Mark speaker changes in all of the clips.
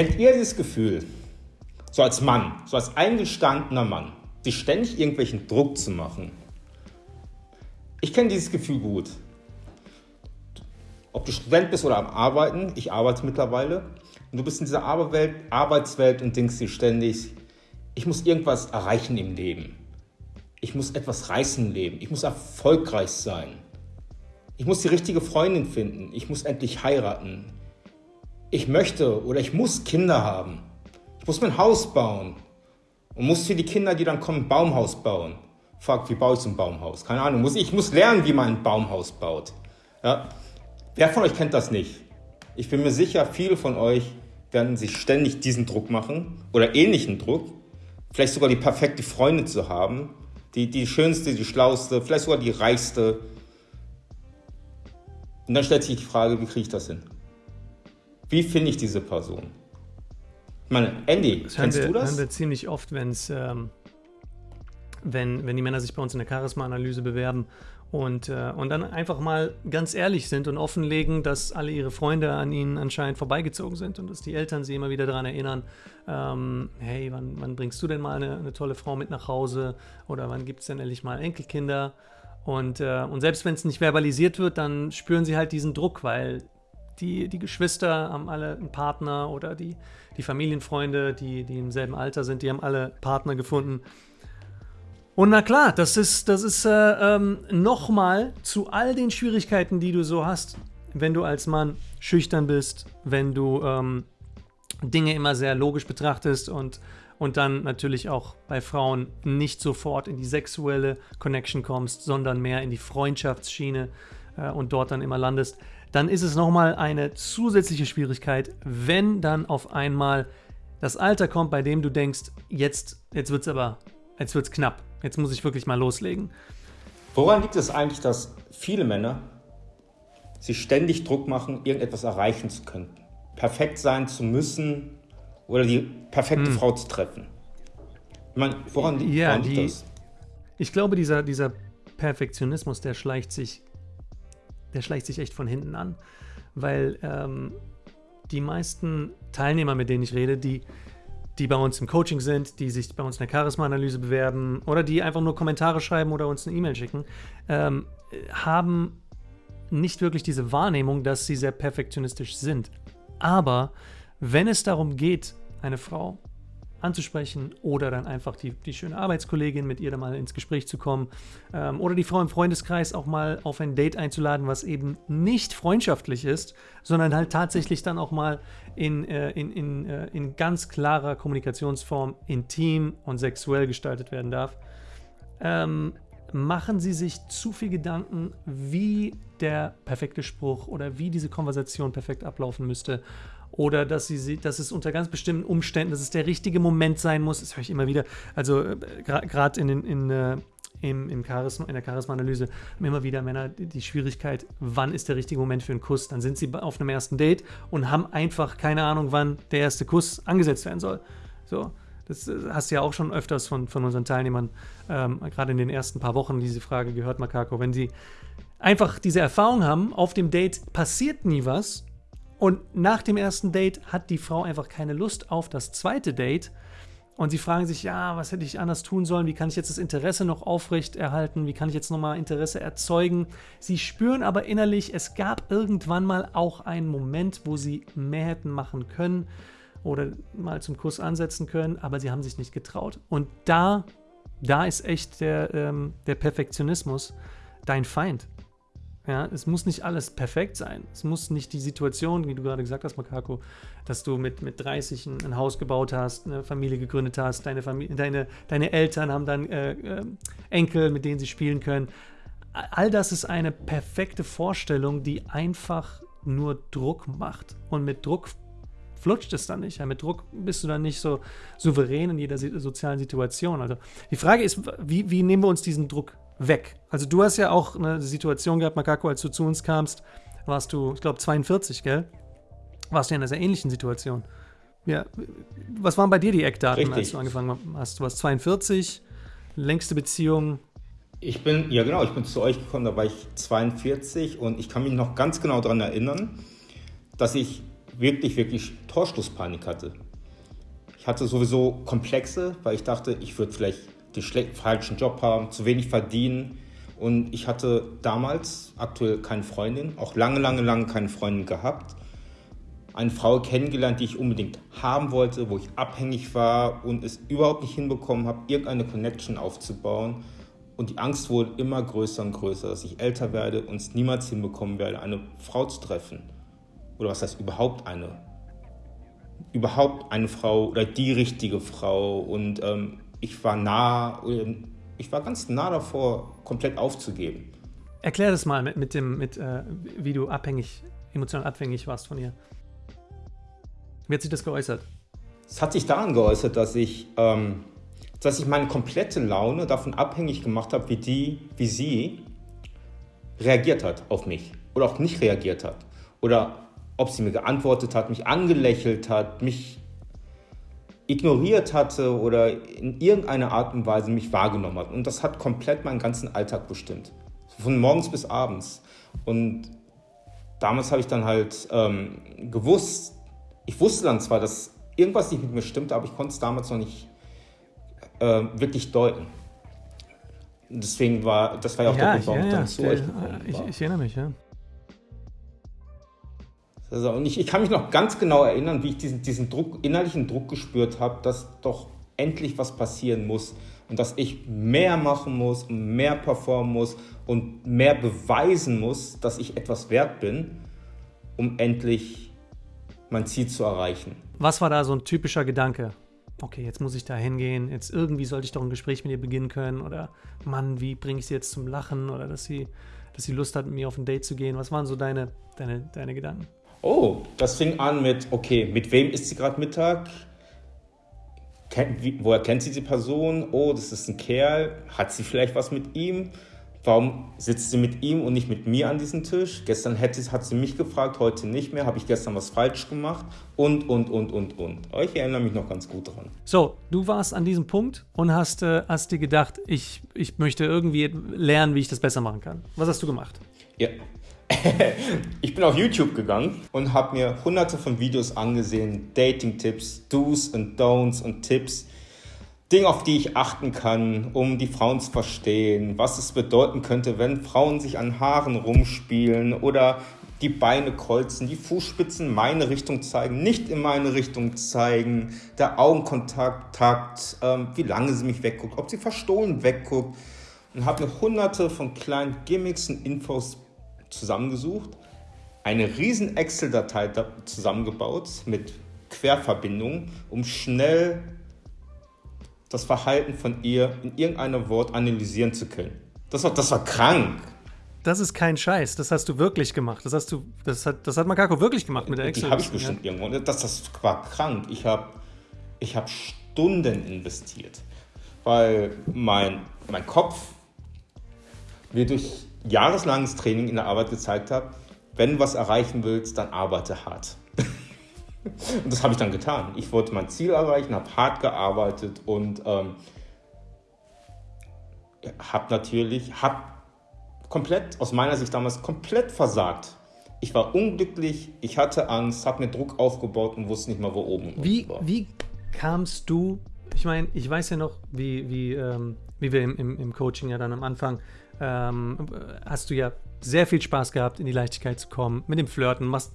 Speaker 1: Kennt ihr dieses Gefühl, so als Mann, so als eingestandener Mann, sich ständig irgendwelchen Druck zu machen? Ich kenne dieses Gefühl gut. Ob du Student bist oder am Arbeiten, ich arbeite mittlerweile, und du bist in dieser Arbeitswelt, Arbeitswelt und denkst dir ständig, ich muss irgendwas erreichen im Leben. Ich muss etwas reißen im Leben. Ich muss erfolgreich sein. Ich muss die richtige Freundin finden. Ich muss endlich heiraten. Ich möchte oder ich muss Kinder haben. Ich muss mein Haus bauen. Und muss für die Kinder, die dann kommen, ein Baumhaus bauen. Fuck, wie baue ich so ein Baumhaus? Keine Ahnung. ich muss lernen, wie man ein Baumhaus baut. Ja? Wer von euch kennt das nicht? Ich bin mir sicher, viele von euch werden sich ständig diesen Druck machen oder ähnlichen Druck. Vielleicht sogar die perfekte Freundin zu haben. Die, die schönste, die schlauste, vielleicht sogar die reichste. Und dann stellt sich die Frage, wie kriege ich das hin? Wie finde ich diese Person? Ich meine, Andy, das kennst
Speaker 2: wir,
Speaker 1: du das?
Speaker 2: Das hören wir ziemlich oft, wenn's, ähm, wenn, wenn die Männer sich bei uns in der Charisma-Analyse bewerben und, äh, und dann einfach mal ganz ehrlich sind und offenlegen, dass alle ihre Freunde an ihnen anscheinend vorbeigezogen sind und dass die Eltern sie immer wieder daran erinnern, ähm, hey, wann, wann, bringst du denn mal eine, eine, tolle Frau mit nach Hause oder wann gibt es denn endlich mal Enkelkinder? Und, äh, und selbst wenn es nicht verbalisiert wird, dann spüren sie halt diesen Druck, weil die, die Geschwister haben alle einen Partner oder die, die Familienfreunde, die, die im selben Alter sind, die haben alle Partner gefunden. Und na klar, das ist, das ist äh, ähm, nochmal zu all den Schwierigkeiten, die du so hast, wenn du als Mann schüchtern bist, wenn du ähm, Dinge immer sehr logisch betrachtest und, und dann natürlich auch bei Frauen nicht sofort in die sexuelle Connection kommst, sondern mehr in die Freundschaftsschiene äh, und dort dann immer landest, dann ist es nochmal eine zusätzliche Schwierigkeit, wenn dann auf einmal das Alter kommt, bei dem du denkst, jetzt, jetzt wird es aber, jetzt wird es knapp Jetzt muss ich wirklich mal loslegen.
Speaker 1: Woran liegt es eigentlich, dass viele Männer sich ständig Druck machen, irgendetwas erreichen zu können? Perfekt sein zu müssen oder die perfekte hm. Frau zu treffen? Ich meine, woran, liegt, ja, woran liegt die, das?
Speaker 2: Ich glaube, dieser, dieser Perfektionismus, der schleicht sich, der schleicht sich echt von hinten an. Weil ähm, die meisten Teilnehmer, mit denen ich rede, die, die bei uns im Coaching sind, die sich bei uns in der Charisma-Analyse bewerben oder die einfach nur Kommentare schreiben oder uns eine E-Mail schicken, ähm, haben nicht wirklich diese Wahrnehmung, dass sie sehr perfektionistisch sind. Aber wenn es darum geht, eine Frau anzusprechen oder dann einfach die, die schöne Arbeitskollegin mit ihr dann mal ins Gespräch zu kommen ähm, oder die Frau im Freundeskreis auch mal auf ein Date einzuladen, was eben nicht freundschaftlich ist, sondern halt tatsächlich dann auch mal in, äh, in, in, äh, in ganz klarer Kommunikationsform intim und sexuell gestaltet werden darf. Ähm, machen Sie sich zu viel Gedanken, wie der perfekte Spruch oder wie diese Konversation perfekt ablaufen müsste oder dass, sie, dass es unter ganz bestimmten Umständen, dass es der richtige Moment sein muss. Das höre ich immer wieder. Also äh, gerade in, in, äh, im, im Charisma, in der Charisma-Analyse haben immer wieder Männer die Schwierigkeit, wann ist der richtige Moment für einen Kuss. Dann sind sie auf einem ersten Date und haben einfach keine Ahnung, wann der erste Kuss angesetzt werden soll. So. Das äh, hast du ja auch schon öfters von, von unseren Teilnehmern, ähm, gerade in den ersten paar Wochen, diese Frage gehört, Makako. Wenn sie einfach diese Erfahrung haben, auf dem Date passiert nie was und nach dem ersten Date hat die Frau einfach keine Lust auf das zweite Date. Und sie fragen sich, ja, was hätte ich anders tun sollen? Wie kann ich jetzt das Interesse noch aufrechterhalten? Wie kann ich jetzt nochmal Interesse erzeugen? Sie spüren aber innerlich, es gab irgendwann mal auch einen Moment, wo sie mehr hätten machen können oder mal zum Kuss ansetzen können, aber sie haben sich nicht getraut. Und da, da ist echt der, ähm, der Perfektionismus dein Feind. Ja, es muss nicht alles perfekt sein. Es muss nicht die Situation, wie du gerade gesagt hast, Makako, dass du mit, mit 30 ein, ein Haus gebaut hast, eine Familie gegründet hast, deine, Familie, deine, deine Eltern haben dann äh, äh, Enkel, mit denen sie spielen können. All das ist eine perfekte Vorstellung, die einfach nur Druck macht. Und mit Druck flutscht es dann nicht. Ja, mit Druck bist du dann nicht so souverän in jeder sozialen Situation. Also die Frage ist, wie, wie nehmen wir uns diesen Druck weg. Also du hast ja auch eine Situation gehabt, Makako, als du zu uns kamst, warst du, ich glaube, 42, gell? Warst du in einer sehr ähnlichen Situation. Ja, was waren bei dir die Eckdaten, Richtig. als du angefangen hast? Du warst 42, längste Beziehung.
Speaker 1: Ich bin, ja genau, ich bin zu euch gekommen, da war ich 42 und ich kann mich noch ganz genau daran erinnern, dass ich wirklich, wirklich Torschlusspanik hatte. Ich hatte sowieso Komplexe, weil ich dachte, ich würde vielleicht den falschen Job haben, zu wenig verdienen. Und ich hatte damals aktuell keine Freundin, auch lange, lange, lange keine Freundin gehabt. Eine Frau kennengelernt, die ich unbedingt haben wollte, wo ich abhängig war und es überhaupt nicht hinbekommen habe, irgendeine Connection aufzubauen. Und die Angst wurde immer größer und größer, dass ich älter werde und es niemals hinbekommen werde, eine Frau zu treffen. Oder was heißt überhaupt eine? Überhaupt eine Frau oder die richtige Frau. Und ähm, ich war nah, ich war ganz nah davor, komplett aufzugeben.
Speaker 2: Erklär das mal mit, mit dem, mit, äh, wie du abhängig, emotional abhängig warst von ihr. Wie hat sich das geäußert?
Speaker 1: Es hat sich daran geäußert, dass ich, ähm, dass ich meine komplette Laune davon abhängig gemacht habe, wie die, wie sie reagiert hat auf mich oder auch nicht reagiert hat oder ob sie mir geantwortet hat, mich angelächelt hat, mich ignoriert hatte oder in irgendeiner Art und Weise mich wahrgenommen hat. Und das hat komplett meinen ganzen Alltag bestimmt. Von morgens bis abends. Und damals habe ich dann halt ähm, gewusst, ich wusste dann zwar, dass irgendwas nicht mit mir stimmte, aber ich konnte es damals noch nicht äh, wirklich deuten. Deswegen war, das war ja auch
Speaker 2: ja,
Speaker 1: der Grund, warum
Speaker 2: ja,
Speaker 1: ich dann
Speaker 2: ja,
Speaker 1: zu
Speaker 2: der,
Speaker 1: euch gekommen
Speaker 2: ich,
Speaker 1: war.
Speaker 2: ich erinnere mich, ja.
Speaker 1: Also, und ich, ich kann mich noch ganz genau erinnern, wie ich diesen, diesen Druck, innerlichen Druck gespürt habe, dass doch endlich was passieren muss und dass ich mehr machen muss mehr performen muss und mehr beweisen muss, dass ich etwas wert bin, um endlich mein Ziel zu erreichen.
Speaker 2: Was war da so ein typischer Gedanke? Okay, jetzt muss ich da hingehen, jetzt irgendwie sollte ich doch ein Gespräch mit ihr beginnen können oder Mann, wie bringe ich sie jetzt zum Lachen oder dass sie, dass sie Lust hat, mit mir auf ein Date zu gehen. Was waren so deine, deine, deine Gedanken?
Speaker 1: Oh, das fing an mit, okay, mit wem ist sie gerade Mittag? Kennt, wie, woher kennt sie die Person? Oh, das ist ein Kerl. Hat sie vielleicht was mit ihm? Warum sitzt sie mit ihm und nicht mit mir an diesem Tisch? Gestern hätte, hat sie mich gefragt, heute nicht mehr. Habe ich gestern was falsch gemacht? Und, und, und, und, und. Ich erinnere mich noch ganz gut daran.
Speaker 2: So, du warst an diesem Punkt und hast, äh, hast dir gedacht, ich, ich möchte irgendwie lernen, wie ich das besser machen kann. Was hast du gemacht?
Speaker 1: Ja. ich bin auf YouTube gegangen und habe mir hunderte von Videos angesehen, Dating-Tipps, Do's und Don'ts und Tipps, Dinge, auf die ich achten kann, um die Frauen zu verstehen, was es bedeuten könnte, wenn Frauen sich an Haaren rumspielen oder die Beine kreuzen, die Fußspitzen meine Richtung zeigen, nicht in meine Richtung zeigen, der Augenkontakt, Takt, ähm, wie lange sie mich wegguckt, ob sie verstohlen wegguckt. Und habe mir hunderte von kleinen Gimmicks und Infos zusammengesucht, eine riesen Excel-Datei zusammengebaut mit Querverbindungen, um schnell das Verhalten von ihr in irgendeinem Wort analysieren zu können. Das war, das war krank.
Speaker 2: Das ist kein Scheiß, das hast du wirklich gemacht. Das hast du, das hat, das hat Makako wirklich gemacht mit der Excel.
Speaker 1: Die habe ich bestimmt ja. irgendwo. Das, das war krank. Ich habe ich hab Stunden investiert, weil mein, mein Kopf mir durch jahreslanges Training in der Arbeit gezeigt hat, wenn du was erreichen willst, dann arbeite hart. und das habe ich dann getan. Ich wollte mein Ziel erreichen, habe hart gearbeitet und ähm, habe natürlich, habe komplett, aus meiner Sicht damals, komplett versagt. Ich war unglücklich, ich hatte Angst, habe mir Druck aufgebaut und wusste nicht mal, wo oben
Speaker 2: wie,
Speaker 1: war.
Speaker 2: Wie kamst du, ich meine, ich weiß ja noch, wie, wie, ähm, wie wir im, im, im Coaching ja dann am Anfang ähm, hast du ja sehr viel Spaß gehabt, in die Leichtigkeit zu kommen, mit dem Flirten. Machst,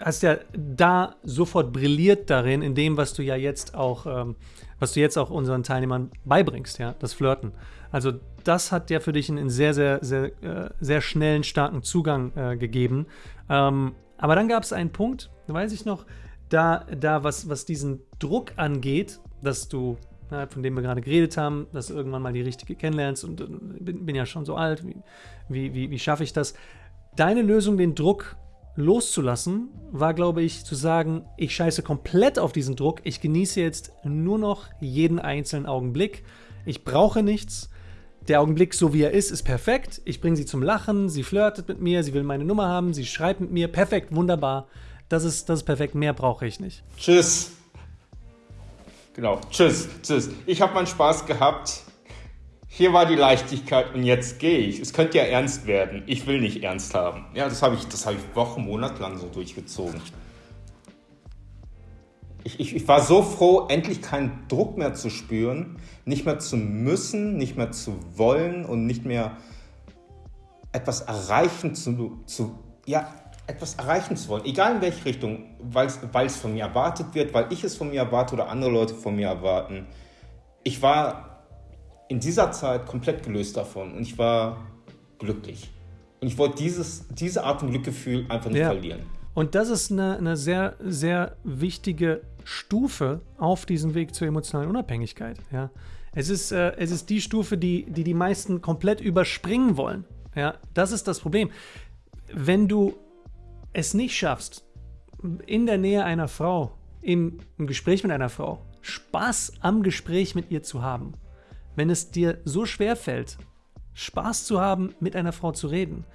Speaker 2: hast ja da sofort brilliert darin, in dem, was du ja jetzt auch, ähm, was du jetzt auch unseren Teilnehmern beibringst, ja, das Flirten. Also das hat ja für dich einen sehr, sehr, sehr, äh, sehr schnellen, starken Zugang äh, gegeben. Ähm, aber dann gab es einen Punkt, weiß ich noch, da, da was, was diesen Druck angeht, dass du von dem wir gerade geredet haben, dass du irgendwann mal die richtige kennenlernst und äh, bin, bin ja schon so alt, wie, wie, wie, wie schaffe ich das? Deine Lösung, den Druck loszulassen, war, glaube ich, zu sagen, ich scheiße komplett auf diesen Druck, ich genieße jetzt nur noch jeden einzelnen Augenblick, ich brauche nichts, der Augenblick, so wie er ist, ist perfekt, ich bringe sie zum Lachen, sie flirtet mit mir, sie will meine Nummer haben, sie schreibt mit mir, perfekt, wunderbar, das ist, das ist perfekt, mehr brauche ich nicht.
Speaker 1: Tschüss. Genau. Tschüss, tschüss. Ich habe meinen Spaß gehabt. Hier war die Leichtigkeit und jetzt gehe ich. Es könnte ja ernst werden. Ich will nicht ernst haben. Ja, das habe ich, das habe ich Wochen, Monate lang so durchgezogen. Ich, ich, ich war so froh, endlich keinen Druck mehr zu spüren, nicht mehr zu müssen, nicht mehr zu wollen und nicht mehr etwas erreichen zu, zu ja, etwas erreichen zu wollen, egal in welche Richtung, weil es von mir erwartet wird, weil ich es von mir erwarte oder andere Leute von mir erwarten. Ich war in dieser Zeit komplett gelöst davon und ich war glücklich. Und ich wollte dieses, diese Art von Glückgefühl einfach nicht ja. verlieren.
Speaker 2: Und das ist eine, eine sehr, sehr wichtige Stufe auf diesem Weg zur emotionalen Unabhängigkeit. Ja. Es, ist, äh, es ist die Stufe, die, die die meisten komplett überspringen wollen. Ja. Das ist das Problem. Wenn du es nicht schaffst, in der Nähe einer Frau, im, im Gespräch mit einer Frau, Spaß am Gespräch mit ihr zu haben, wenn es dir so schwer fällt, Spaß zu haben, mit einer Frau zu reden,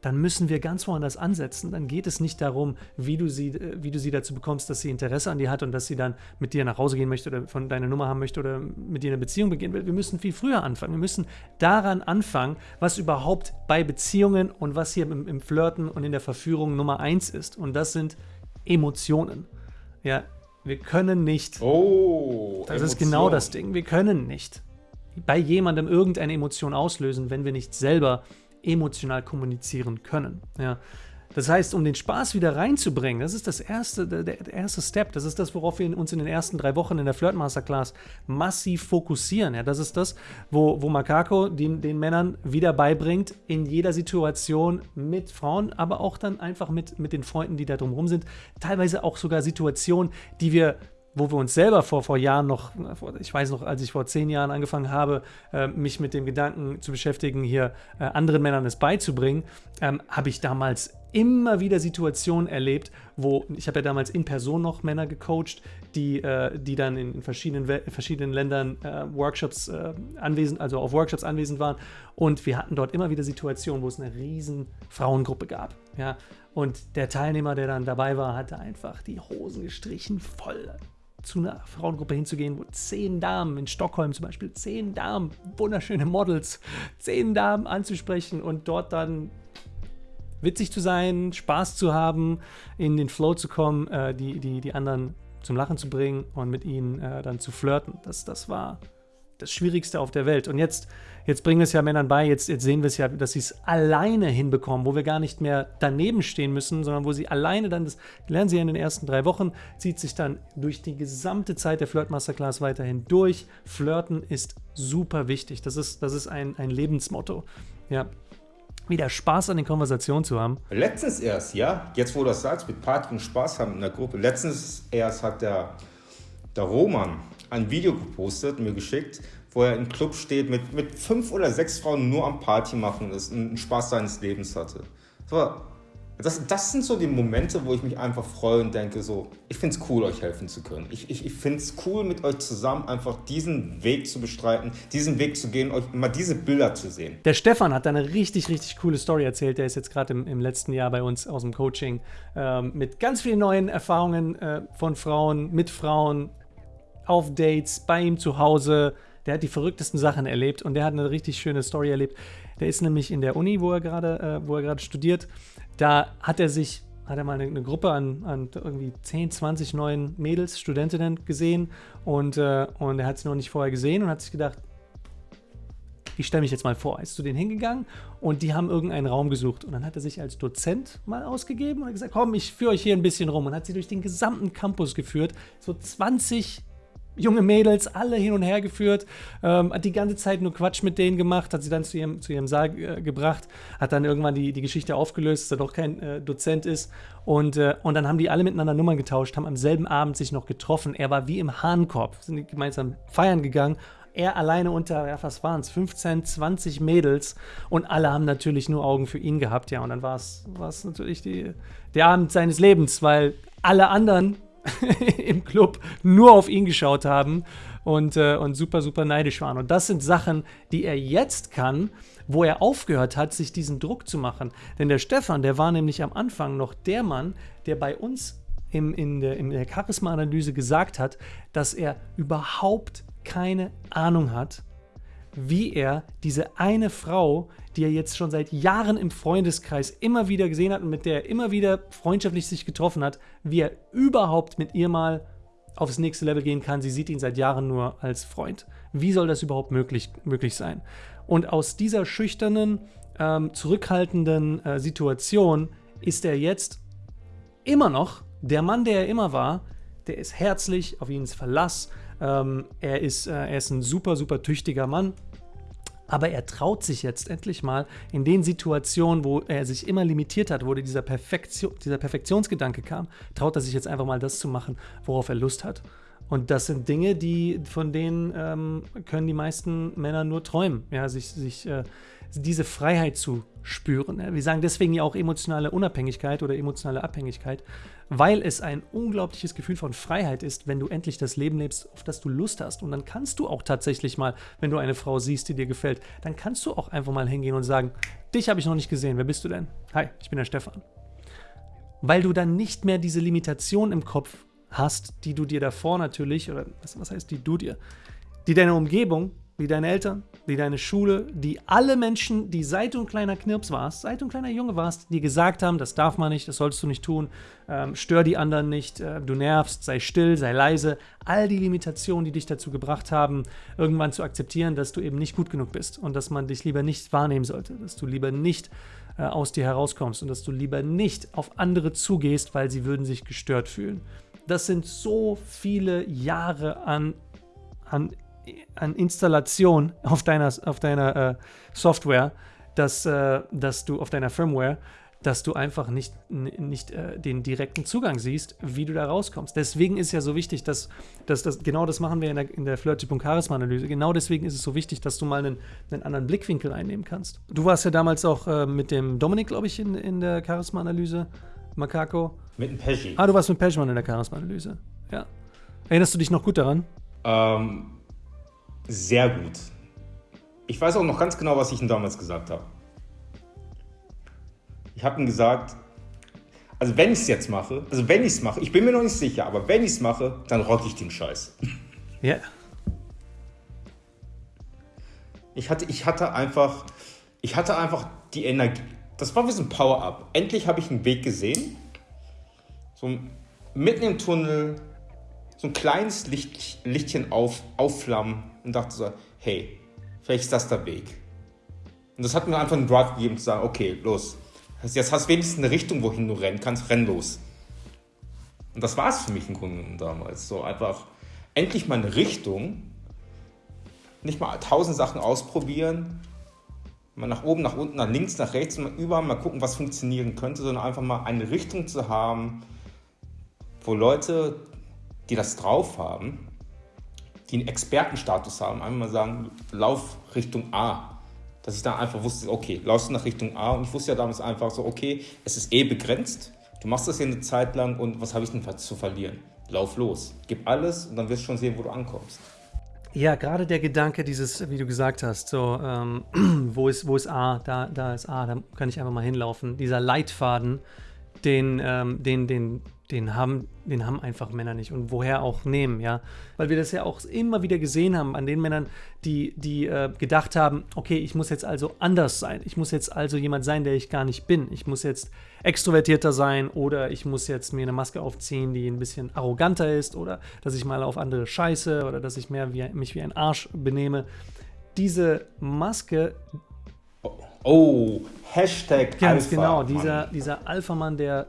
Speaker 2: dann müssen wir ganz woanders ansetzen. Dann geht es nicht darum, wie du sie, äh, wie du sie dazu bekommst, dass sie Interesse an dir hat und dass sie dann mit dir nach Hause gehen möchte oder von deiner Nummer haben möchte oder mit dir eine Beziehung beginnen will. Wir müssen viel früher anfangen. Wir müssen daran anfangen, was überhaupt bei Beziehungen und was hier im, im Flirten und in der Verführung Nummer eins ist. Und das sind Emotionen. Ja, wir können nicht.
Speaker 1: Oh,
Speaker 2: das Emotion. ist genau das Ding. Wir können nicht bei jemandem irgendeine Emotion auslösen, wenn wir nicht selber emotional kommunizieren können. Ja. Das heißt, um den Spaß wieder reinzubringen, das ist das erste, der, der, erste Step. Das ist das, worauf wir uns in den ersten drei Wochen in der Flirt Masterclass massiv fokussieren. Ja, das ist das, wo, wo Makako den, den Männern wieder beibringt, in jeder Situation mit Frauen, aber auch dann einfach mit, mit den Freunden, die da drumherum sind. Teilweise auch sogar Situationen, die wir wo wir uns selber vor, vor Jahren noch, ich weiß noch, als ich vor zehn Jahren angefangen habe, äh, mich mit dem Gedanken zu beschäftigen, hier äh, anderen Männern es beizubringen, ähm, habe ich damals immer wieder Situationen erlebt, wo ich habe ja damals in Person noch Männer gecoacht, die, äh, die dann in verschiedenen, verschiedenen Ländern äh, Workshops äh, anwesend, also auf Workshops anwesend waren. Und wir hatten dort immer wieder Situationen, wo es eine riesen Frauengruppe gab. Ja? Und der Teilnehmer, der dann dabei war, hatte einfach die Hosen gestrichen voll zu einer Frauengruppe hinzugehen, wo zehn Damen in Stockholm zum Beispiel, zehn Damen, wunderschöne Models, zehn Damen anzusprechen und dort dann witzig zu sein, Spaß zu haben, in den Flow zu kommen, äh, die, die, die anderen zum Lachen zu bringen und mit ihnen äh, dann zu flirten. Das, das war das Schwierigste auf der Welt. Und jetzt, jetzt bringen wir es ja Männern bei, jetzt, jetzt sehen wir es ja, dass sie es alleine hinbekommen, wo wir gar nicht mehr daneben stehen müssen, sondern wo sie alleine dann, das lernen sie ja in den ersten drei Wochen, zieht sich dann durch die gesamte Zeit der Flirt Masterclass weiterhin durch. Flirten ist super wichtig. Das ist, das ist ein, ein Lebensmotto. Ja. Wieder Spaß an den Konversationen zu haben.
Speaker 1: Letztens erst, ja, jetzt wo du das sagst, mit Party und Spaß haben in der Gruppe. Letztens erst hat der, der Roman ein Video gepostet, mir geschickt, wo er im Club steht mit, mit fünf oder sechs Frauen nur am Party machen und einen Spaß seines Lebens hatte. Das, das sind so die Momente, wo ich mich einfach freue und denke so, ich finde es cool, euch helfen zu können. Ich, ich, ich finde es cool, mit euch zusammen einfach diesen Weg zu bestreiten, diesen Weg zu gehen, euch mal diese Bilder zu sehen.
Speaker 2: Der Stefan hat eine richtig, richtig coole Story erzählt. Der ist jetzt gerade im, im, letzten Jahr bei uns aus dem Coaching ähm, mit ganz vielen neuen Erfahrungen äh, von Frauen, mit Frauen, auf Dates, bei ihm zu Hause. Der hat die verrücktesten Sachen erlebt und der hat eine richtig schöne Story erlebt. Der ist nämlich in der Uni, wo er gerade, äh, wo er gerade studiert. Da hat er sich, hat er mal eine, eine Gruppe an, an, irgendwie 10, 20 neuen Mädels, Studentinnen gesehen und, äh, und er hat sie noch nicht vorher gesehen und hat sich gedacht, ich stelle mich jetzt mal vor, ist zu denen hingegangen und die haben irgendeinen Raum gesucht. Und dann hat er sich als Dozent mal ausgegeben und gesagt, komm, ich führe euch hier ein bisschen rum und hat sie durch den gesamten Campus geführt. So 20 junge Mädels, alle hin und her geführt, ähm, hat die ganze Zeit nur Quatsch mit denen gemacht, hat sie dann zu ihrem, zu ihrem Saal äh, gebracht, hat dann irgendwann die, die Geschichte aufgelöst, dass er doch kein äh, Dozent ist. Und, äh, und dann haben die alle miteinander Nummern getauscht, haben am selben Abend sich noch getroffen. Er war wie im Hahnkorb, sind gemeinsam feiern gegangen er alleine unter, ja, was waren es, 15, 20 Mädels und alle haben natürlich nur Augen für ihn gehabt, ja. Und dann war es natürlich die, der Abend seines Lebens, weil alle anderen im Club nur auf ihn geschaut haben und, äh, und super, super neidisch waren. Und das sind Sachen, die er jetzt kann, wo er aufgehört hat, sich diesen Druck zu machen. Denn der Stefan, der war nämlich am Anfang noch der Mann, der bei uns im, in der, in der Charisma-Analyse gesagt hat, dass er überhaupt keine Ahnung hat, wie er diese eine Frau, die er jetzt schon seit Jahren im Freundeskreis immer wieder gesehen hat und mit der er immer wieder freundschaftlich sich getroffen hat, wie er überhaupt mit ihr mal aufs nächste Level gehen kann. Sie sieht ihn seit Jahren nur als Freund. Wie soll das überhaupt möglich, möglich sein? Und aus dieser schüchternen, ähm, zurückhaltenden äh, Situation ist er jetzt immer noch der Mann, der er immer war. Der ist herzlich, auf ihn ist Verlass. Ähm, er, ist, äh, er ist ein super, super tüchtiger Mann. Aber er traut sich jetzt endlich mal in den Situationen, wo er sich immer limitiert hat, wo dieser, Perfektion, dieser Perfektionsgedanke kam, traut er sich jetzt einfach mal das zu machen, worauf er Lust hat. Und das sind Dinge, die, von denen ähm, können die meisten Männer nur träumen, ja, sich, sich äh, diese Freiheit zu spüren. Wir sagen deswegen ja auch emotionale Unabhängigkeit oder emotionale Abhängigkeit, weil es ein unglaubliches Gefühl von Freiheit ist, wenn du endlich das Leben lebst, auf das du Lust hast. Und dann kannst du auch tatsächlich mal, wenn du eine Frau siehst, die dir gefällt, dann kannst du auch einfach mal hingehen und sagen, dich habe ich noch nicht gesehen, wer bist du denn? Hi, ich bin der Stefan. Weil du dann nicht mehr diese Limitation im Kopf hast, die du dir davor natürlich, oder was, was heißt die du dir, die deine Umgebung, wie deine Eltern, wie deine Schule, die alle Menschen, die seit du ein kleiner Knirps warst, seit du ein kleiner Junge warst, die gesagt haben, das darf man nicht, das sollst du nicht tun, ähm, stör die anderen nicht, äh, du nervst, sei still, sei leise, all die Limitationen, die dich dazu gebracht haben, irgendwann zu akzeptieren, dass du eben nicht gut genug bist und dass man dich lieber nicht wahrnehmen sollte, dass du lieber nicht äh, aus dir herauskommst und dass du lieber nicht auf andere zugehst, weil sie würden sich gestört fühlen. Das sind so viele Jahre an, an, an Installation auf deiner, auf deiner äh, Software, dass, äh, dass du auf deiner Firmware, dass du einfach nicht, nicht äh, den direkten Zugang siehst, wie du da rauskommst. Deswegen ist es ja so wichtig, dass, dass das, genau das machen wir in der, in der Flirty.charisma-Analyse. Genau deswegen ist es so wichtig, dass du mal einen, einen anderen Blickwinkel einnehmen kannst. Du warst ja damals auch äh, mit dem Dominik, glaube ich, in, in der Charisma-Analyse. Makako.
Speaker 1: Mit dem Pesci.
Speaker 2: Ah, du warst mit Peschmann in der Charisma-Analyse. Ja. Erinnerst du dich noch gut daran?
Speaker 1: Ähm, sehr gut. Ich weiß auch noch ganz genau, was ich ihm damals gesagt habe. Ich habe ihm gesagt, also wenn ich es jetzt mache, also wenn ich es mache, ich bin mir noch nicht sicher, aber wenn ich es mache, dann rock ich den Scheiß.
Speaker 2: Ja.
Speaker 1: Ich hatte, ich hatte einfach, ich hatte einfach die Energie, das war wie so ein Power-Up. Endlich habe ich einen Weg gesehen. So mitten im Tunnel, so ein kleines Licht, Lichtchen auf, aufflammen und dachte so, hey, vielleicht ist das der Weg. Und das hat mir einfach einen Drive gegeben zu sagen, okay, los. Jetzt hast du wenigstens eine Richtung, wohin du rennen kannst, renn los. Und das war es für mich im Grunde damals. So einfach endlich mal eine Richtung, nicht mal tausend Sachen ausprobieren, mal nach oben, nach unten, nach links, nach rechts, mal überall mal gucken, was funktionieren könnte, sondern einfach mal eine Richtung zu haben, wo Leute, die das drauf haben, die einen Expertenstatus haben, einfach mal sagen, lauf Richtung A. Dass ich dann einfach wusste, okay, laufst du nach Richtung A und ich wusste ja damals einfach so, okay, es ist eh begrenzt, du machst das hier eine Zeit lang und was habe ich denn zu verlieren? Lauf los, gib alles und dann wirst du schon sehen, wo du ankommst.
Speaker 2: Ja, gerade der Gedanke, dieses, wie du gesagt hast, so, ähm, wo, ist, wo ist A, da, da ist A, da kann ich einfach mal hinlaufen. Dieser Leitfaden, den, ähm, den, den, den haben, den haben einfach Männer nicht und woher auch nehmen, ja. Weil wir das ja auch immer wieder gesehen haben an den Männern, die, die äh, gedacht haben, okay, ich muss jetzt also anders sein. Ich muss jetzt also jemand sein, der ich gar nicht bin. Ich muss jetzt extrovertierter sein oder ich muss jetzt mir eine Maske aufziehen, die ein bisschen arroganter ist oder dass ich mal auf andere scheiße oder dass ich mehr wie, mich wie ein Arsch benehme. Diese Maske,
Speaker 1: Oh, Hashtag
Speaker 2: Ganz
Speaker 1: Alpha,
Speaker 2: genau,
Speaker 1: Mann.
Speaker 2: dieser, dieser Alpha-Mann, der,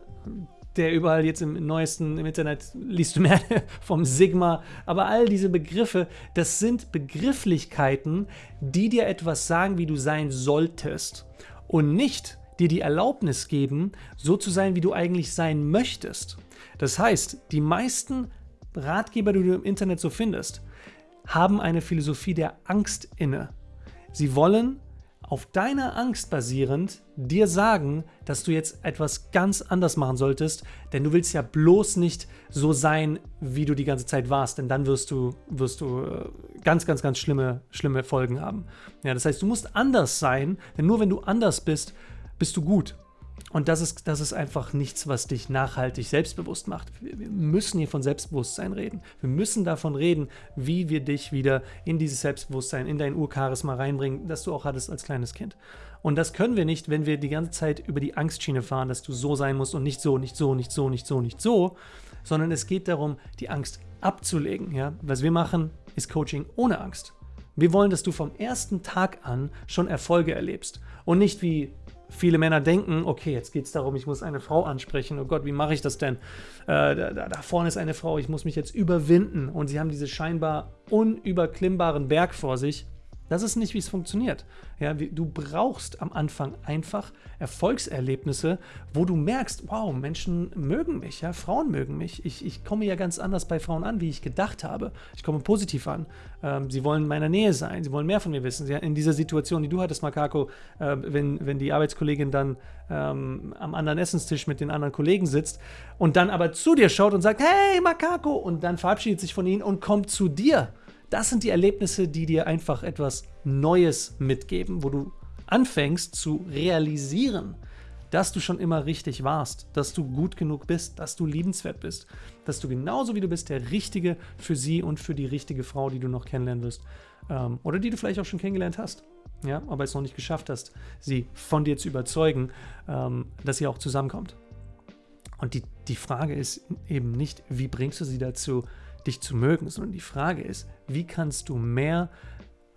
Speaker 2: der überall jetzt im neuesten, im Internet liest du mehr vom Sigma, aber all diese Begriffe, das sind Begrifflichkeiten, die dir etwas sagen, wie du sein solltest und nicht dir die Erlaubnis geben, so zu sein, wie du eigentlich sein möchtest. Das heißt, die meisten Ratgeber, die du im Internet so findest, haben eine Philosophie der Angst inne. Sie wollen auf deiner Angst basierend dir sagen, dass du jetzt etwas ganz anders machen solltest, denn du willst ja bloß nicht so sein, wie du die ganze Zeit warst, denn dann wirst du, wirst du äh, ganz, ganz, ganz schlimme, schlimme Folgen haben. Ja, das heißt, du musst anders sein, denn nur wenn du anders bist, bist du gut. Und das ist, das ist einfach nichts, was dich nachhaltig selbstbewusst macht. Wir, müssen hier von Selbstbewusstsein reden. Wir müssen davon reden, wie wir dich wieder in dieses Selbstbewusstsein, in dein Urcharisma reinbringen, das du auch hattest als kleines Kind. Und das können wir nicht, wenn wir die ganze Zeit über die Angstschiene fahren, dass du so sein musst und nicht so, nicht so, nicht so, nicht so, nicht so, sondern es geht darum, die Angst abzulegen. Ja? Was wir machen, ist Coaching ohne Angst. Wir wollen, dass du vom ersten Tag an schon Erfolge erlebst und nicht wie viele Männer denken, okay, jetzt geht es darum, ich muss eine Frau ansprechen. Oh Gott, wie mache ich das denn? Äh, da, da, vorne ist eine Frau, ich muss mich jetzt überwinden. Und sie haben diese scheinbar unüberklimmbaren Berg vor sich das ist nicht, wie es funktioniert. Ja, du brauchst am Anfang einfach Erfolgserlebnisse, wo du merkst, wow, Menschen mögen mich, ja, Frauen mögen mich. Ich, ich komme ja ganz anders bei Frauen an, wie ich gedacht habe. Ich komme positiv an. Ähm, sie wollen in meiner Nähe sein, sie wollen mehr von mir wissen. Sie, in dieser Situation, die du hattest, Makako, äh, wenn, wenn die Arbeitskollegin dann ähm, am anderen Essenstisch mit den anderen Kollegen sitzt und dann aber zu dir schaut und sagt, hey, Makako, und dann verabschiedet sich von ihnen und kommt zu dir das sind die Erlebnisse, die dir einfach etwas Neues mitgeben, wo du anfängst zu realisieren, dass du schon immer richtig warst, dass du gut genug bist, dass du liebenswert bist, dass du genauso wie du bist der Richtige für sie und für die richtige Frau, die du noch kennenlernen wirst ähm, oder die du vielleicht auch schon kennengelernt hast, ja, aber es noch nicht geschafft hast, sie von dir zu überzeugen, ähm, dass sie auch zusammenkommt. Und die, die Frage ist eben nicht, wie bringst du sie dazu, dich zu mögen, sondern die Frage ist, wie kannst du mehr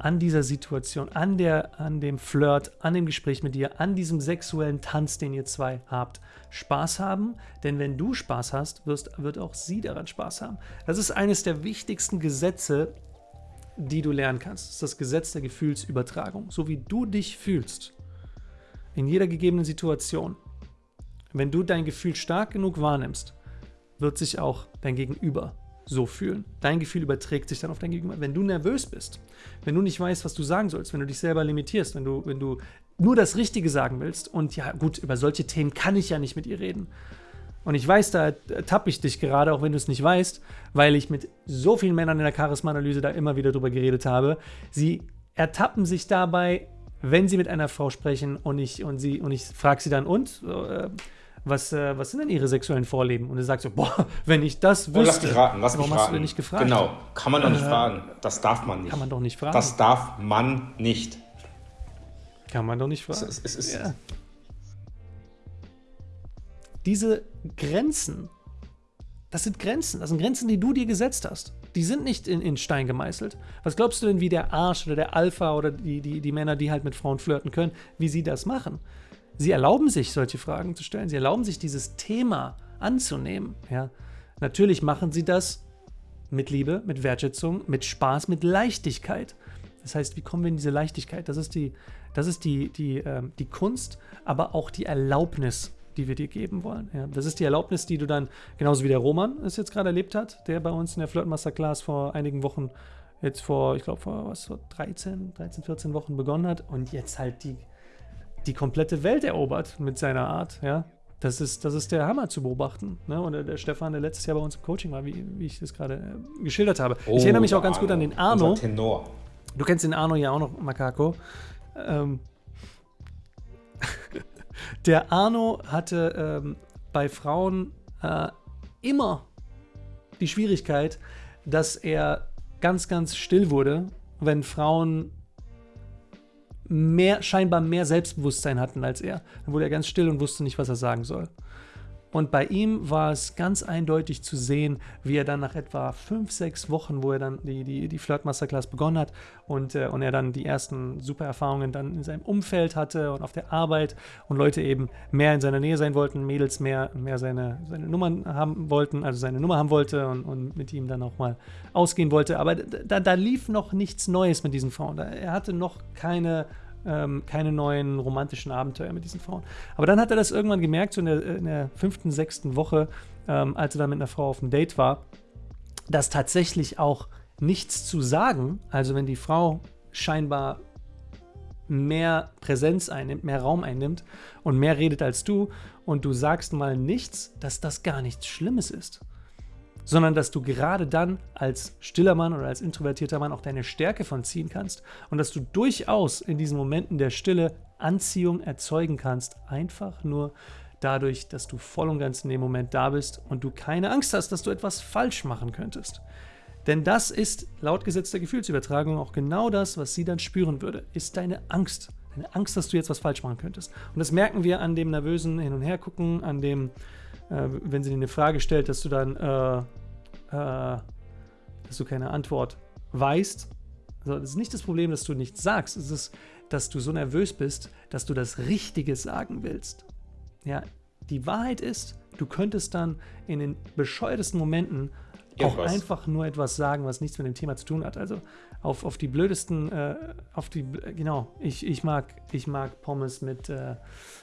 Speaker 2: an dieser Situation, an, der, an dem Flirt, an dem Gespräch mit dir, an diesem sexuellen Tanz, den ihr zwei habt, Spaß haben. Denn wenn du Spaß hast, wirst, wird auch sie daran Spaß haben. Das ist eines der wichtigsten Gesetze, die du lernen kannst. Das ist das Gesetz der Gefühlsübertragung. So wie du dich fühlst, in jeder gegebenen Situation, wenn du dein Gefühl stark genug wahrnimmst, wird sich auch dein Gegenüber so fühlen. Dein Gefühl überträgt sich dann auf dein Gegenüber. Wenn du nervös bist, wenn du nicht weißt, was du sagen sollst, wenn du dich selber limitierst, wenn du, wenn du nur das Richtige sagen willst und ja gut, über solche Themen kann ich ja nicht mit ihr reden. Und ich weiß, da tappe ich dich gerade, auch wenn du es nicht weißt, weil ich mit so vielen Männern in der Charisma-Analyse da immer wieder drüber geredet habe. Sie ertappen sich dabei, wenn sie mit einer Frau sprechen und ich, und und ich frage sie dann, und? Äh, was, äh, was sind denn ihre sexuellen Vorlieben? Und er sagt so, boah, wenn ich das wüsste,
Speaker 1: oh, lass mich raten, lass
Speaker 2: warum
Speaker 1: mich
Speaker 2: hast
Speaker 1: raten.
Speaker 2: du denn nicht gefragt?
Speaker 1: Genau, kann man doch nicht
Speaker 2: Äh,
Speaker 1: fragen. Das darf man nicht.
Speaker 2: Kann man doch nicht fragen.
Speaker 1: Das darf man nicht.
Speaker 2: kann man doch nicht fragen.
Speaker 1: Es, es ist,
Speaker 2: Ja. Diese Grenzen, das sind Grenzen, das sind Grenzen, die du dir gesetzt hast. Die sind nicht in, in Stein gemeißelt. Was glaubst du denn, wie der Arsch oder der Alpha oder die, die, die Männer, die halt mit Frauen flirten können, wie sie das machen? Sie erlauben sich, solche Fragen zu stellen. Sie erlauben sich, dieses Thema anzunehmen. Ja? Natürlich machen sie das mit Liebe, mit Wertschätzung, mit Spaß, mit Leichtigkeit. Das heißt, wie kommen wir in diese Leichtigkeit? Das ist die, das ist die, die, ähm, die Kunst, aber auch die Erlaubnis, die wir dir geben wollen. Ja, das ist die Erlaubnis, die du dann, genauso wie der Roman es jetzt gerade erlebt hat, der bei uns in der Flirt Masterclass vor einigen Wochen, jetzt vor, ich glaube, vor was, vor 13, 13, 14 Wochen begonnen hat und jetzt halt die, die komplette Welt erobert mit seiner Art, ja. Das ist, das ist der Hammer zu beobachten. Ne? Und der, der Stefan, der letztes Jahr bei uns im Coaching war, wie, wie ich das gerade äh, geschildert habe.
Speaker 1: Oh,
Speaker 2: ich erinnere mich auch ganz gut an den Arno.
Speaker 1: Tenor.
Speaker 2: Du kennst den Arno ja auch noch, Makako. Ähm, der Arno hatte ähm, bei Frauen äh, immer die Schwierigkeit, dass er ganz, ganz still wurde, wenn Frauen mehr, scheinbar mehr Selbstbewusstsein hatten als er. Dann wurde er ganz still und wusste nicht, was er sagen soll. Und bei ihm war es ganz eindeutig zu sehen, wie er dann nach etwa fünf, sechs Wochen, wo er dann die, die, die Flirt Masterclass begonnen hat und, äh, und er dann die ersten super Erfahrungen dann in seinem Umfeld hatte und auf der Arbeit und Leute eben mehr in seiner Nähe sein wollten, Mädels mehr, mehr seine, seine Nummern haben wollten, also seine Nummer haben wollte und, und mit ihm dann auch mal ausgehen wollte. Aber da, da lief noch nichts Neues mit diesen Frauen. Er hatte noch keine ähm, keine neuen romantischen Abenteuer mit diesen Frauen. Aber dann hat er das irgendwann gemerkt, so in der, in der fünften, sechsten Woche, ähm, als er dann mit einer Frau auf dem Date war, dass tatsächlich auch nichts zu sagen, also wenn die Frau scheinbar mehr Präsenz einnimmt, mehr Raum einnimmt und mehr redet als du und du sagst mal nichts, dass das gar nichts Schlimmes ist sondern dass du gerade dann als stiller Mann oder als introvertierter Mann auch deine Stärke von ziehen kannst und dass du durchaus in diesen Momenten der Stille Anziehung erzeugen kannst, einfach nur dadurch, dass du voll und ganz in dem Moment da bist und du keine Angst hast, dass du etwas falsch machen könntest. Denn das ist laut Gesetz der Gefühlsübertragung auch genau das, was sie dann spüren würde, ist deine Angst. Deine Angst, dass du jetzt was falsch machen könntest. Und das merken wir an dem nervösen Hin- und Hergucken, an dem äh, wenn sie dir eine Frage stellt, dass du dann äh, äh, dass du keine Antwort weißt. Also es ist nicht das Problem, dass du nichts sagst. Es ist, dass du so nervös bist, dass du das Richtige sagen willst. Ja, die Wahrheit ist, du könntest dann in den bescheuertesten Momenten auch einfach nur etwas sagen, was nichts mit dem Thema zu tun hat. Also auf, auf die blödesten, äh, auf die, genau, ich, ich, mag, ich mag Pommes mit, äh,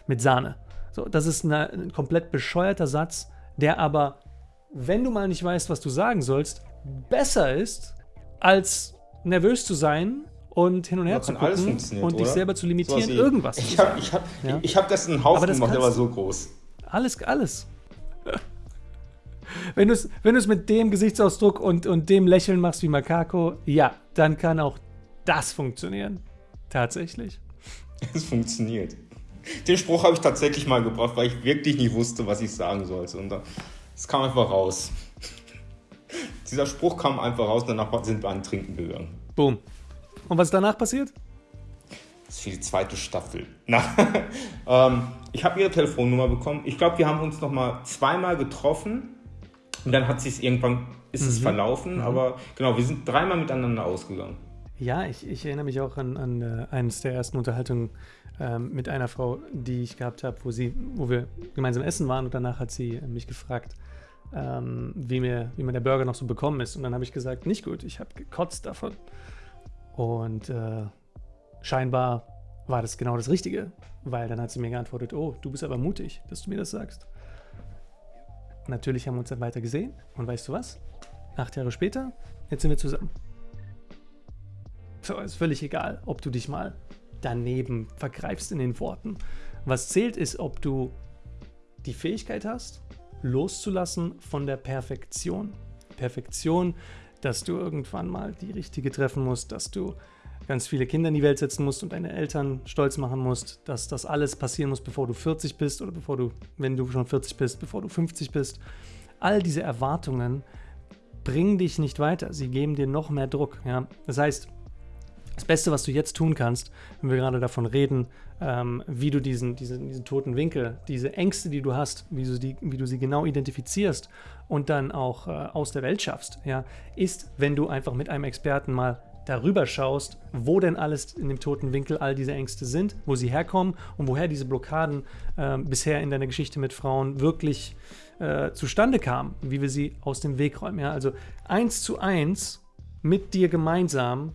Speaker 2: mit Sahne. So, das ist eine, ein komplett bescheuerter Satz, der aber, wenn du mal nicht weißt, was du sagen sollst, besser ist, als nervös zu sein und hin und her zu gucken und dich selber zu limitieren, so irgendwas.
Speaker 1: Ich habe ich hab, ja? ich hab gestern einen Haufen gemacht, der war so groß.
Speaker 2: Alles, alles. wenn du es wenn mit dem Gesichtsausdruck und, und dem Lächeln machst wie Makako, ja, dann kann auch das funktionieren. Tatsächlich.
Speaker 1: Es funktioniert. Den Spruch habe ich tatsächlich mal gebracht, weil ich wirklich nicht wusste, was ich sagen sollte. Und es kam einfach raus. Dieser Spruch kam einfach raus und danach sind wir an Trinken gegangen.
Speaker 2: Boom. Und was ist danach passiert?
Speaker 1: Das ist für die zweite Staffel. Na, ähm, ich habe ihre Telefonnummer bekommen. Ich glaube, wir haben uns noch mal zweimal getroffen und dann hat sich irgendwann ist mhm. es verlaufen. Mhm. Aber genau, wir sind dreimal miteinander ausgegangen.
Speaker 2: Ja, ich, ich erinnere mich auch an, an uh, eines der ersten Unterhaltungen ähm, mit einer Frau, die ich gehabt habe, wo sie, wo wir gemeinsam essen waren und danach hat sie mich gefragt, ähm, wie, mir, wie mir der Burger noch so bekommen ist. Und dann habe ich gesagt, nicht gut, ich habe gekotzt davon. Und äh, scheinbar war das genau das Richtige, weil dann hat sie mir geantwortet, oh, du bist aber mutig, dass du mir das sagst. Natürlich haben wir uns dann weiter gesehen und weißt du was? Acht Jahre später, jetzt sind wir zusammen. So, ist völlig egal, ob du dich mal daneben vergreifst in den Worten. Was zählt ist, ob du die Fähigkeit hast, loszulassen von der Perfektion. Perfektion, dass du irgendwann mal die richtige treffen musst, dass du ganz viele Kinder in die Welt setzen musst und deine Eltern stolz machen musst, dass das alles passieren muss, bevor du 40 bist oder bevor du, wenn du schon 40 bist, bevor du 50 bist. All diese Erwartungen bringen dich nicht weiter. Sie geben dir noch mehr Druck. Ja? Das heißt, das Beste, was du jetzt tun kannst, wenn wir gerade davon reden, ähm, wie du diesen, diesen, diesen toten Winkel, diese Ängste, die du hast, wie du, die, wie du sie genau identifizierst und dann auch äh, aus der Welt schaffst, ja, ist, wenn du einfach mit einem Experten mal darüber schaust, wo denn alles in dem toten Winkel all diese Ängste sind, wo sie herkommen und woher diese Blockaden äh, bisher in deiner Geschichte mit Frauen wirklich äh, zustande kamen, wie wir sie aus dem Weg räumen. Ja? Also eins zu eins mit dir gemeinsam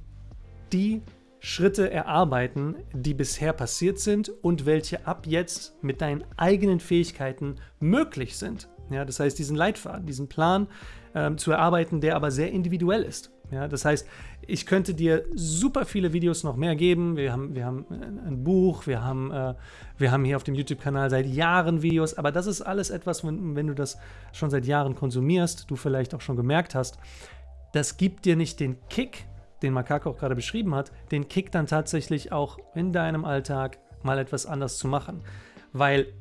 Speaker 2: die Schritte erarbeiten, die bisher passiert sind und welche ab jetzt mit deinen eigenen Fähigkeiten möglich sind. Ja, das heißt, diesen Leitfaden, diesen Plan ähm, zu erarbeiten, der aber sehr individuell ist. Ja, das heißt, ich könnte dir super viele Videos noch mehr geben. Wir haben, wir haben ein Buch, wir haben, äh, wir haben hier auf dem YouTube-Kanal seit Jahren Videos, aber das ist alles etwas, wenn, wenn du das schon seit Jahren konsumierst, du vielleicht auch schon gemerkt hast, das gibt dir nicht den Kick, den Makako auch gerade beschrieben hat, den Kick dann tatsächlich auch in deinem Alltag mal etwas anders zu machen. Weil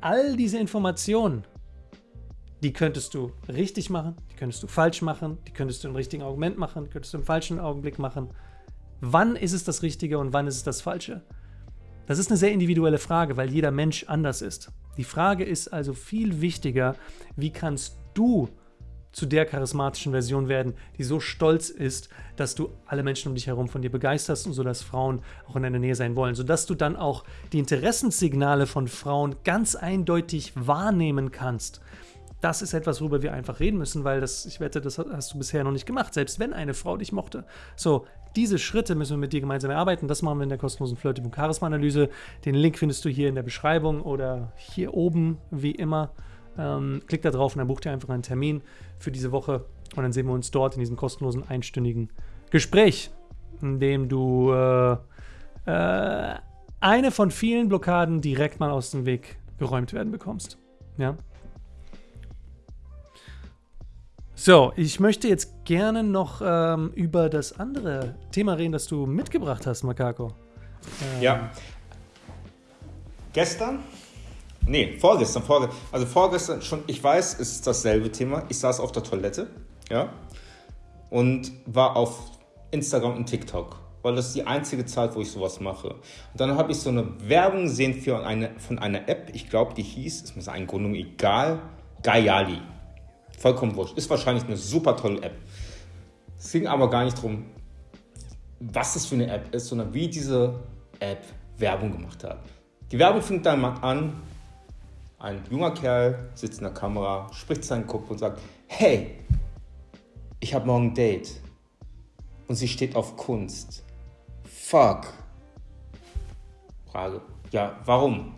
Speaker 2: all diese Informationen, die könntest du richtig machen, die könntest du falsch machen, die könntest du im richtigen Argument machen, die könntest du im falschen Augenblick machen. Wann ist es das Richtige und wann ist es das Falsche? Das ist eine sehr individuelle Frage, weil jeder Mensch anders ist. Die Frage ist also viel wichtiger, wie kannst du zu der charismatischen Version werden, die so stolz ist, dass du alle Menschen um dich herum von dir begeisterst und so, dass Frauen auch in deiner Nähe sein wollen, sodass du dann auch die Interessenssignale von Frauen ganz eindeutig wahrnehmen kannst. Das ist etwas, worüber wir einfach reden müssen, weil das, ich wette, das hast du bisher noch nicht gemacht, selbst wenn eine Frau dich mochte. So, diese Schritte müssen wir mit dir gemeinsam erarbeiten. Das machen wir in der kostenlosen Flirting Charisma Analyse. Den Link findest du hier in der Beschreibung oder hier oben, wie immer. Ähm, klick da drauf und dann bucht ihr einfach einen Termin für diese Woche und dann sehen wir uns dort in diesem kostenlosen einstündigen Gespräch, in dem du äh, äh, eine von vielen Blockaden direkt mal aus dem Weg geräumt werden bekommst. Ja. So, ich möchte jetzt gerne noch ähm, über das andere Thema reden, das du mitgebracht hast, Makako.
Speaker 1: Ähm, ja. Gestern Nee, vorgestern, vorgestern. Also vorgestern schon, ich weiß, es ist dasselbe Thema. Ich saß auf der Toilette, ja, und war auf Instagram und TikTok, weil das ist die einzige Zeit, wo ich sowas mache. Und dann habe ich so eine Werbung gesehen für eine, von einer App, ich glaube, die hieß, ist mir seine Gründung egal, Gayali. Vollkommen wurscht. Ist wahrscheinlich eine super tolle App. Es ging aber gar nicht darum, was das für eine App ist, sondern wie diese App Werbung gemacht hat. Die Werbung fängt dann an, ein junger Kerl sitzt in der Kamera, spricht seinen Kopf und sagt, hey, ich habe morgen ein Date. Und sie steht auf Kunst. Fuck. Frage, ja, warum?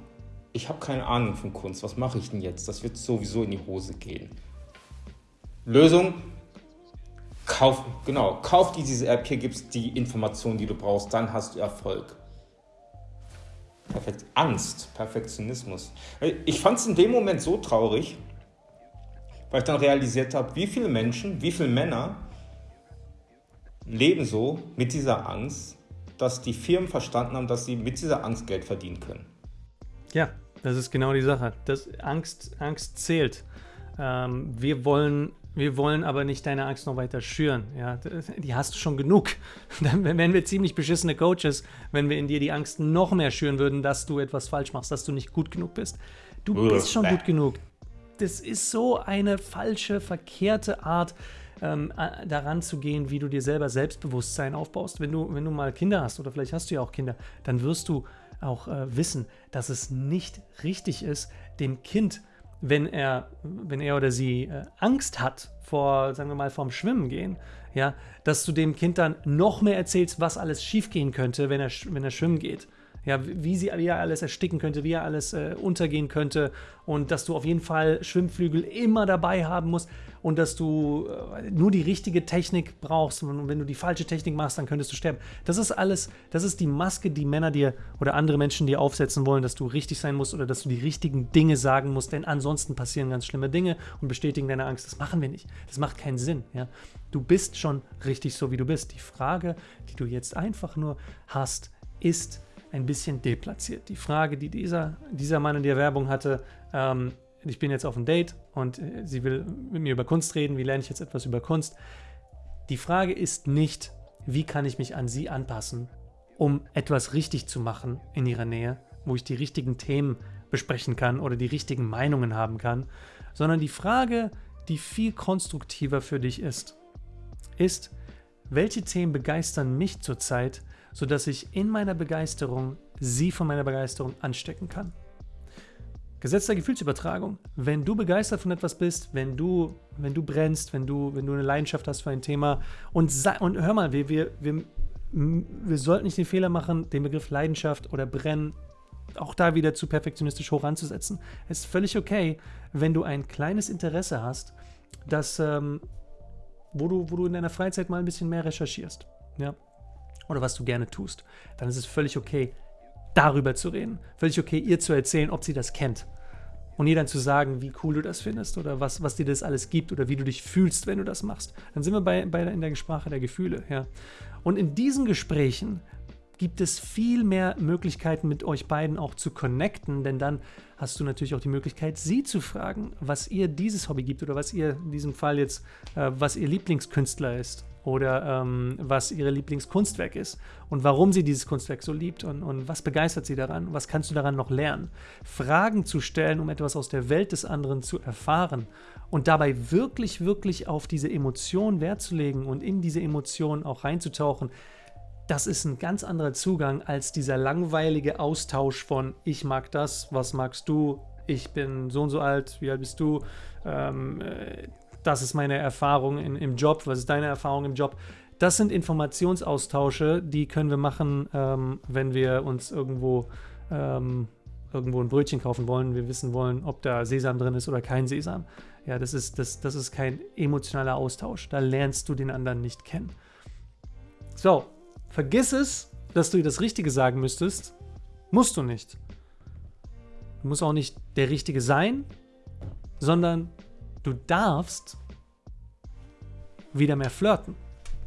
Speaker 1: Ich habe keine Ahnung von Kunst. Was mache ich denn jetzt? Das wird sowieso in die Hose gehen. Lösung, kauf, genau, kauf dir diese App, hier gibt es die Informationen, die du brauchst, dann hast du Erfolg. Perfekt. Angst, Perfektionismus. Ich fand es in dem Moment so traurig, weil ich dann realisiert habe, wie viele Menschen, wie viele Männer leben so mit dieser Angst, dass die Firmen verstanden haben, dass sie mit dieser Angst Geld verdienen können.
Speaker 2: Ja, das ist genau die Sache. Das Angst, Angst zählt. Ähm, wir wollen wir wollen aber nicht deine Angst noch weiter schüren. Ja, die hast du schon genug. Dann wären wir ziemlich beschissene Coaches, wenn wir in dir die Angst noch mehr schüren würden, dass du etwas falsch machst, dass du nicht gut genug bist. Du bist schon gut genug. Das ist so eine falsche, verkehrte Art, ähm, daran zu gehen, wie du dir selber Selbstbewusstsein aufbaust. Wenn du, wenn du mal Kinder hast oder vielleicht hast du ja auch Kinder, dann wirst du auch äh, wissen, dass es nicht richtig ist, dem Kind wenn er, wenn er oder sie äh, Angst hat vor, sagen wir mal, vorm Schwimmen gehen, ja, dass du dem Kind dann noch mehr erzählst, was alles schiefgehen könnte, wenn er, wenn er schwimmen geht ja, wie, sie, wie er alles ersticken könnte, wie er alles äh, untergehen könnte und dass du auf jeden Fall Schwimmflügel immer dabei haben musst und dass du äh, nur die richtige Technik brauchst und wenn du die falsche Technik machst, dann könntest du sterben. Das ist alles, das ist die Maske, die Männer dir oder andere Menschen dir aufsetzen wollen, dass du richtig sein musst oder dass du die richtigen Dinge sagen musst, denn ansonsten passieren ganz schlimme Dinge und bestätigen deine Angst. Das machen wir nicht. Das macht keinen Sinn. Ja? Du bist schon richtig so, wie du bist. Die Frage, die du jetzt einfach nur hast, ist, ein bisschen deplatziert. Die Frage, die dieser, dieser Mann in der Werbung hatte, ähm, ich bin jetzt auf einem Date und äh, sie will mit mir über Kunst reden, wie lerne ich jetzt etwas über Kunst? Die Frage ist nicht, wie kann ich mich an sie anpassen, um etwas richtig zu machen in ihrer Nähe, wo ich die richtigen Themen besprechen kann oder die richtigen Meinungen haben kann, sondern die Frage, die viel konstruktiver für dich ist, ist, welche Themen begeistern mich zurzeit sodass ich in meiner Begeisterung sie von meiner Begeisterung anstecken kann. Gesetz der Gefühlsübertragung. Wenn du begeistert von etwas bist, wenn du, wenn du brennst, wenn du, wenn du eine Leidenschaft hast für ein Thema und, und hör mal, wir, wir, wir, wir sollten nicht den Fehler machen, den Begriff Leidenschaft oder Brennen auch da wieder zu perfektionistisch hoch anzusetzen. Es ist völlig okay, wenn du ein kleines Interesse hast, das, ähm, wo, du, wo du in deiner Freizeit mal ein bisschen mehr recherchierst. Ja? Oder was du gerne tust, dann ist es völlig okay, darüber zu reden. Völlig okay, ihr zu erzählen, ob sie das kennt. Und ihr dann zu sagen, wie cool du das findest oder was, was dir das alles gibt oder wie du dich fühlst, wenn du das machst. Dann sind wir bei, bei in der Sprache der Gefühle. Ja. Und in diesen Gesprächen gibt es viel mehr Möglichkeiten, mit euch beiden auch zu connecten, denn dann hast du natürlich auch die Möglichkeit, sie zu fragen, was ihr dieses Hobby gibt oder was ihr in diesem Fall jetzt, äh, was ihr Lieblingskünstler ist oder ähm, was ihre Lieblingskunstwerk ist und warum sie dieses Kunstwerk so liebt und, und was begeistert sie daran, was kannst du daran noch lernen. Fragen zu stellen, um etwas aus der Welt des anderen zu erfahren und dabei wirklich, wirklich auf diese Emotion Wert zu legen und in diese Emotion auch reinzutauchen, das ist ein ganz anderer Zugang als dieser langweilige Austausch von ich mag das, was magst du, ich bin so und so alt, wie alt bist du, ähm, äh, das ist meine Erfahrung in, im Job, was ist deine Erfahrung im Job. Das sind Informationsaustausche, die können wir machen, ähm, wenn wir uns irgendwo, ähm, irgendwo ein Brötchen kaufen wollen. Wir wissen wollen, ob da Sesam drin ist oder kein Sesam. Ja, das ist, das, das ist kein emotionaler Austausch. Da lernst du den anderen nicht kennen. So, vergiss es, dass du dir das Richtige sagen müsstest. Musst du nicht. Du musst auch nicht der Richtige sein, sondern Du darfst wieder mehr flirten,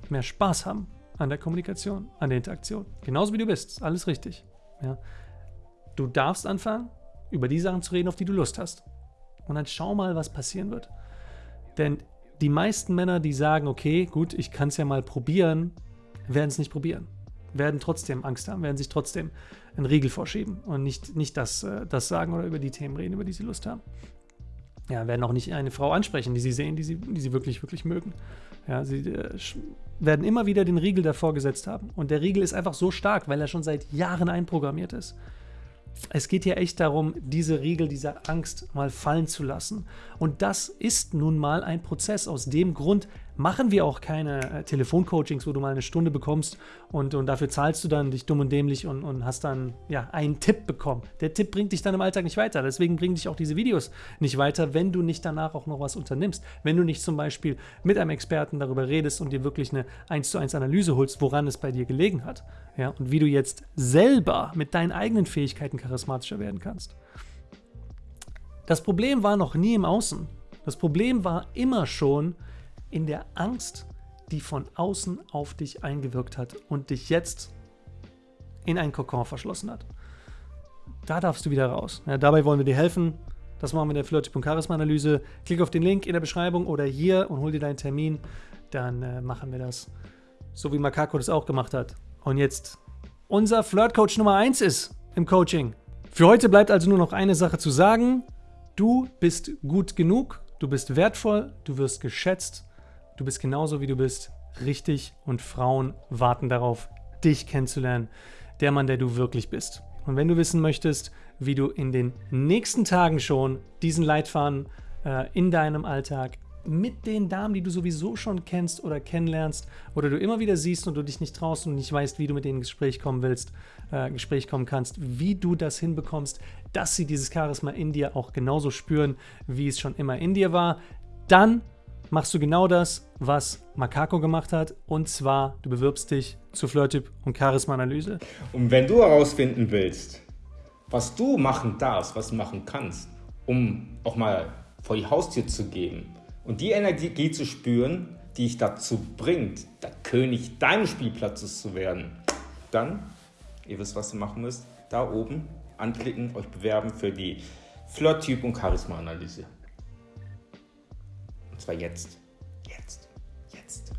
Speaker 2: mehr Spaß haben an der Kommunikation, an der Interaktion. Genauso wie du bist. Alles richtig. Ja. Du darfst anfangen, über die Sachen zu reden, auf die du Lust hast. Und dann schau mal, was passieren wird. Denn die meisten Männer, die sagen, okay, gut, ich kann es ja mal probieren, werden es nicht probieren. Werden trotzdem Angst haben, werden sich trotzdem einen Riegel vorschieben und nicht, nicht das, äh, das sagen oder über die Themen reden, über die sie Lust haben. Ja, werden auch nicht eine Frau ansprechen, die sie sehen, die sie, die sie wirklich, wirklich mögen. Ja, sie äh, werden immer wieder den Riegel davor gesetzt haben. Und der Riegel ist einfach so stark, weil er schon seit Jahren einprogrammiert ist. Es geht hier echt darum, diese Riegel, diese Angst mal fallen zu lassen. Und das ist nun mal ein Prozess. Aus dem Grund machen wir auch keine äh, Telefoncoachings, wo du mal eine Stunde bekommst und, und dafür zahlst du dann dich dumm und dämlich und, und hast dann ja einen Tipp bekommen. Der Tipp bringt dich dann im Alltag nicht weiter. Deswegen bringen dich auch diese Videos nicht weiter, wenn du nicht danach auch noch was unternimmst. Wenn du nicht zum Beispiel mit einem Experten darüber redest und dir wirklich eine 1 zu 1 Analyse holst, woran es bei dir gelegen hat. Ja, und wie du jetzt selber mit deinen eigenen Fähigkeiten charismatischer werden kannst. Das Problem war noch nie im Außen. Das Problem war immer schon, in der Angst, die von außen auf dich eingewirkt hat und dich jetzt in einen Kokon verschlossen hat. Da darfst du wieder raus. Ja, dabei wollen wir dir helfen. Das machen wir in der und Charisma-Analyse. Klick auf den Link in der Beschreibung oder hier und hol dir deinen Termin. Dann äh, machen wir das, so wie Makako das auch gemacht hat. Und jetzt unser Flirt-Coach Nummer 1 ist im Coaching. Für heute bleibt also nur noch eine Sache zu sagen. Du bist gut genug, du bist wertvoll, du wirst geschätzt Du bist genauso wie du bist, richtig. Und Frauen warten darauf, dich kennenzulernen, der Mann, der du wirklich bist. Und wenn du wissen möchtest, wie du in den nächsten Tagen schon diesen Leitfaden äh, in deinem Alltag mit den Damen, die du sowieso schon kennst oder kennenlernst oder du immer wieder siehst und du dich nicht traust und nicht weißt, wie du mit denen ins Gespräch kommen willst, äh, Gespräch kommen kannst, wie du das hinbekommst, dass sie dieses Charisma in dir auch genauso spüren, wie es schon immer in dir war, dann machst du genau das, was Makako gemacht hat. Und zwar, du bewirbst dich zur Flirttyp und Charisma-Analyse.
Speaker 1: Und wenn du herausfinden willst, was du machen darfst, was du machen kannst, um auch mal vor die Haustür zu gehen und die Energie zu spüren, die dich dazu bringt, der König deines Spielplatzes zu werden, dann, ihr wisst, was ihr machen müsst, da oben anklicken, euch bewerben für die Flirt-Typ- und Charisma-Analyse zwar jetzt. Jetzt. Jetzt.